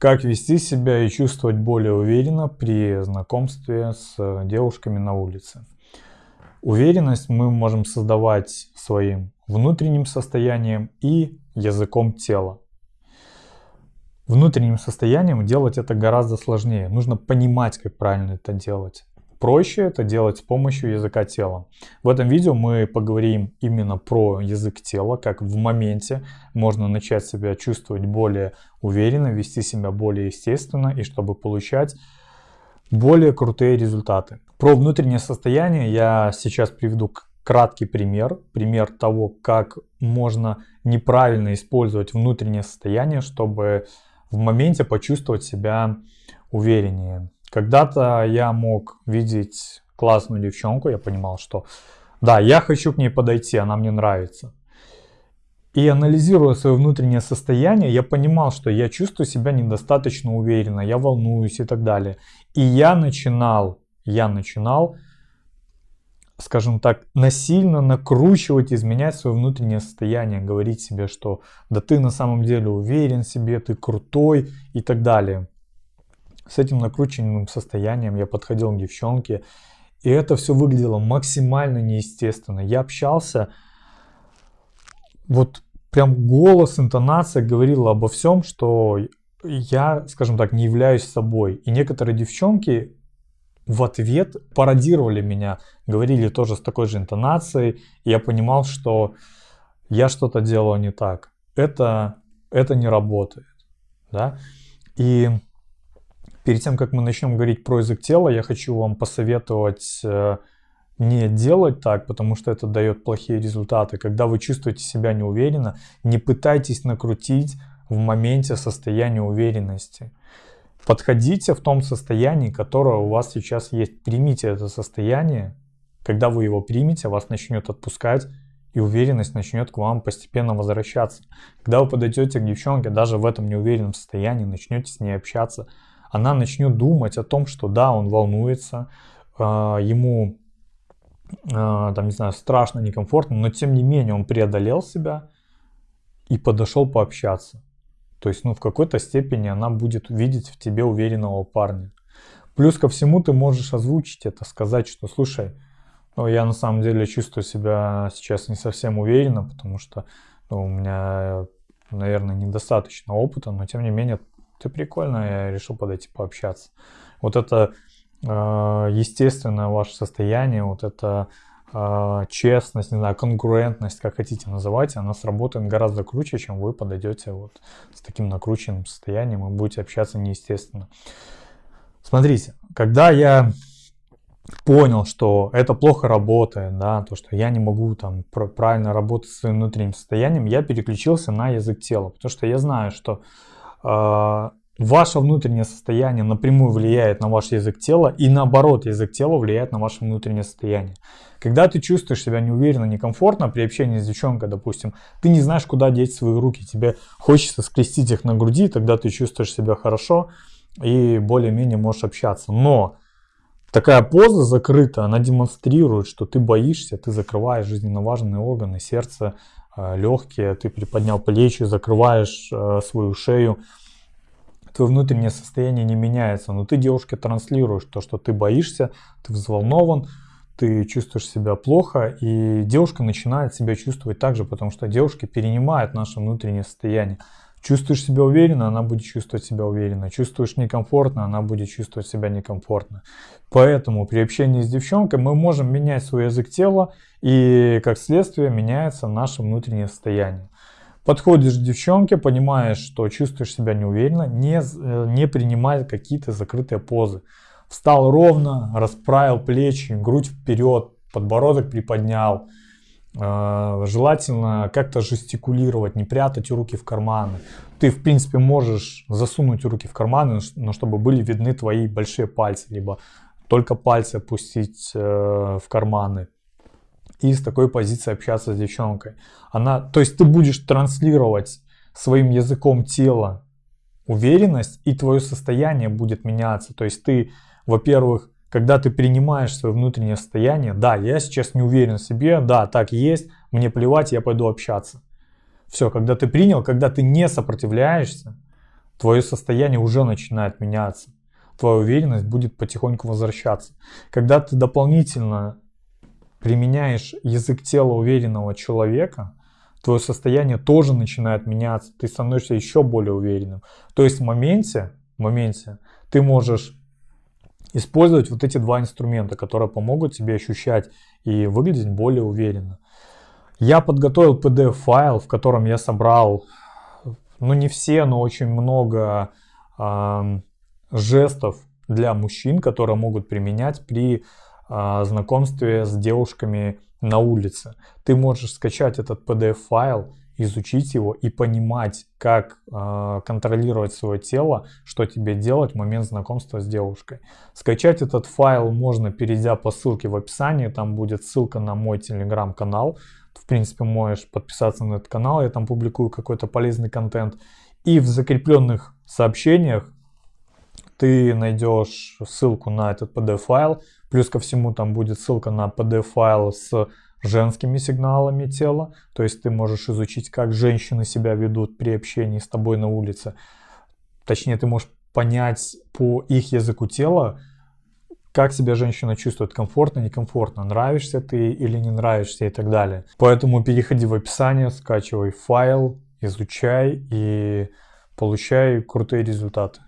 Как вести себя и чувствовать более уверенно при знакомстве с девушками на улице. Уверенность мы можем создавать своим внутренним состоянием и языком тела. Внутренним состоянием делать это гораздо сложнее. Нужно понимать, как правильно это делать. Проще это делать с помощью языка тела. В этом видео мы поговорим именно про язык тела, как в моменте можно начать себя чувствовать более уверенно, вести себя более естественно и чтобы получать более крутые результаты. Про внутреннее состояние я сейчас приведу краткий пример. Пример того, как можно неправильно использовать внутреннее состояние, чтобы в моменте почувствовать себя увереннее. Когда-то я мог видеть классную девчонку, я понимал, что да, я хочу к ней подойти, она мне нравится. И анализируя свое внутреннее состояние, я понимал, что я чувствую себя недостаточно уверенно, я волнуюсь и так далее. И я начинал, я начинал, скажем так, насильно накручивать, изменять свое внутреннее состояние, говорить себе, что да ты на самом деле уверен в себе, ты крутой и так далее с этим накрученным состоянием я подходил к девчонке, и это все выглядело максимально неестественно. Я общался, вот прям голос, интонация говорила обо всем, что я, скажем так, не являюсь собой. И некоторые девчонки в ответ пародировали меня, говорили тоже с такой же интонацией. И я понимал, что я что-то делаю не так. Это, это не работает. Да? И Перед тем, как мы начнем говорить про язык тела, я хочу вам посоветовать э, не делать так, потому что это дает плохие результаты. Когда вы чувствуете себя неуверенно, не пытайтесь накрутить в моменте состояние уверенности. Подходите в том состоянии, которое у вас сейчас есть. Примите это состояние. Когда вы его примете, вас начнет отпускать, и уверенность начнет к вам постепенно возвращаться. Когда вы подойдете к девчонке, даже в этом неуверенном состоянии, начнете с ней общаться – она начнет думать о том, что да, он волнуется, а, ему, а, там, не знаю, страшно, некомфортно, но тем не менее он преодолел себя и подошел пообщаться. То есть, ну, в какой-то степени она будет видеть в тебе уверенного парня. Плюс ко всему ты можешь озвучить это, сказать, что, слушай, ну, я на самом деле чувствую себя сейчас не совсем уверенно, потому что ну, у меня, наверное, недостаточно опыта, но тем не менее ты прикольно, я решил подойти пообщаться. Вот это э, естественное ваше состояние, вот это э, честность, не знаю, конкурентность, как хотите называть, она сработает гораздо круче, чем вы подойдете вот с таким накрученным состоянием и будете общаться неестественно. Смотрите, когда я понял, что это плохо работает, да, то, что я не могу там правильно работать с своим внутренним состоянием, я переключился на язык тела, потому что я знаю, что ваше внутреннее состояние напрямую влияет на ваш язык тела и наоборот язык тела влияет на ваше внутреннее состояние. Когда ты чувствуешь себя неуверенно, некомфортно при общении с девчонкой, допустим, ты не знаешь, куда деть свои руки, тебе хочется скрестить их на груди, тогда ты чувствуешь себя хорошо и более-менее можешь общаться. Но такая поза закрытая, она демонстрирует, что ты боишься, ты закрываешь жизненно важные органы, сердце, легкие, ты приподнял плечи, закрываешь э, свою шею, твое внутреннее состояние не меняется, но ты девушке транслируешь то, что ты боишься, ты взволнован, ты чувствуешь себя плохо, и девушка начинает себя чувствовать так же, потому что девушки перенимают наше внутреннее состояние. Чувствуешь себя уверенно, она будет чувствовать себя уверенно. Чувствуешь некомфортно, она будет чувствовать себя некомфортно. Поэтому при общении с девчонкой мы можем менять свой язык тела, и как следствие меняется наше внутреннее состояние. Подходишь к девчонке, понимаешь, что чувствуешь себя неуверенно, не, не принимай какие-то закрытые позы. Встал ровно, расправил плечи, грудь вперед, подбородок приподнял, Э, желательно как-то жестикулировать, не прятать руки в карманы. Ты, в принципе, можешь засунуть руки в карманы, но чтобы были видны твои большие пальцы, либо только пальцы опустить э, в карманы. И с такой позиции общаться с девчонкой. Она, то есть ты будешь транслировать своим языком тела уверенность, и твое состояние будет меняться. То есть ты, во-первых, когда ты принимаешь свое внутреннее состояние, да, я сейчас не уверен в себе, да, так есть, мне плевать, я пойду общаться. Все, когда ты принял, когда ты не сопротивляешься, твое состояние уже начинает меняться. Твоя уверенность будет потихоньку возвращаться. Когда ты дополнительно применяешь язык тела уверенного человека, твое состояние тоже начинает меняться, ты становишься еще более уверенным. То есть в моменте, в моменте ты можешь использовать вот эти два инструмента, которые помогут тебе ощущать и выглядеть более уверенно. Я подготовил PDF-файл, в котором я собрал, ну не все, но очень много э, жестов для мужчин, которые могут применять при э, знакомстве с девушками на улице. Ты можешь скачать этот PDF-файл, изучить его и понимать, как э, контролировать свое тело, что тебе делать в момент знакомства с девушкой. Скачать этот файл можно, перейдя по ссылке в описании, там будет ссылка на мой телеграм-канал. В принципе, можешь подписаться на этот канал, я там публикую какой-то полезный контент. И в закрепленных сообщениях ты найдешь ссылку на этот PDF-файл. Плюс ко всему там будет ссылка на PDF-файл с женскими сигналами тела. То есть ты можешь изучить, как женщины себя ведут при общении с тобой на улице. Точнее, ты можешь понять по их языку тела, как себя женщина чувствует, комфортно, некомфортно, нравишься ты или не нравишься и так далее. Поэтому переходи в описание, скачивай файл, изучай и получай крутые результаты.